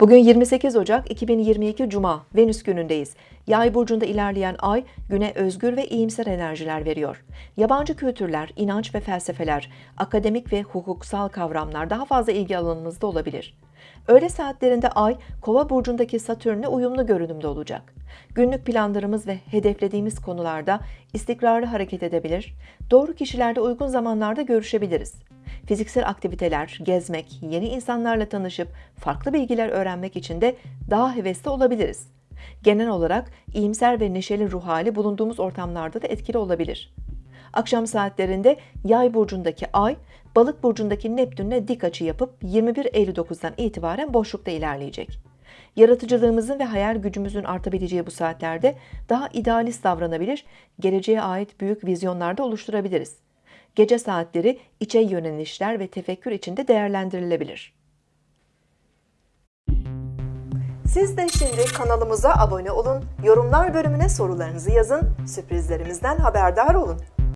Bugün 28 Ocak 2022 Cuma, Venüs günündeyiz. Yay burcunda ilerleyen ay güne özgür ve iyimser enerjiler veriyor. Yabancı kültürler, inanç ve felsefeler, akademik ve hukuksal kavramlar daha fazla ilgi alanınızda olabilir. Öğle saatlerinde ay Kova burcundaki Satürn'le uyumlu görünümde olacak. Günlük planlarımız ve hedeflediğimiz konularda istikrarlı hareket edebilir, doğru kişilerle uygun zamanlarda görüşebiliriz. Fiziksel aktiviteler, gezmek, yeni insanlarla tanışıp farklı bilgiler öğrenmek için de daha hevesli olabiliriz. Genel olarak iyimser ve neşeli ruh hali bulunduğumuz ortamlarda da etkili olabilir. Akşam saatlerinde Yay burcundaki Ay, Balık burcundaki Neptün'le dik açı yapıp 21.59'dan itibaren boşlukta ilerleyecek. Yaratıcılığımızın ve hayal gücümüzün artabileceği bu saatlerde daha idealist davranabilir, geleceğe ait büyük vizyonlarda oluşturabiliriz. Gece saatleri içe yönelişler ve tefekkür içinde değerlendirilebilir. Siz de şimdi kanalımıza abone olun, yorumlar bölümüne sorularınızı yazın, sürprizlerimizden haberdar olun.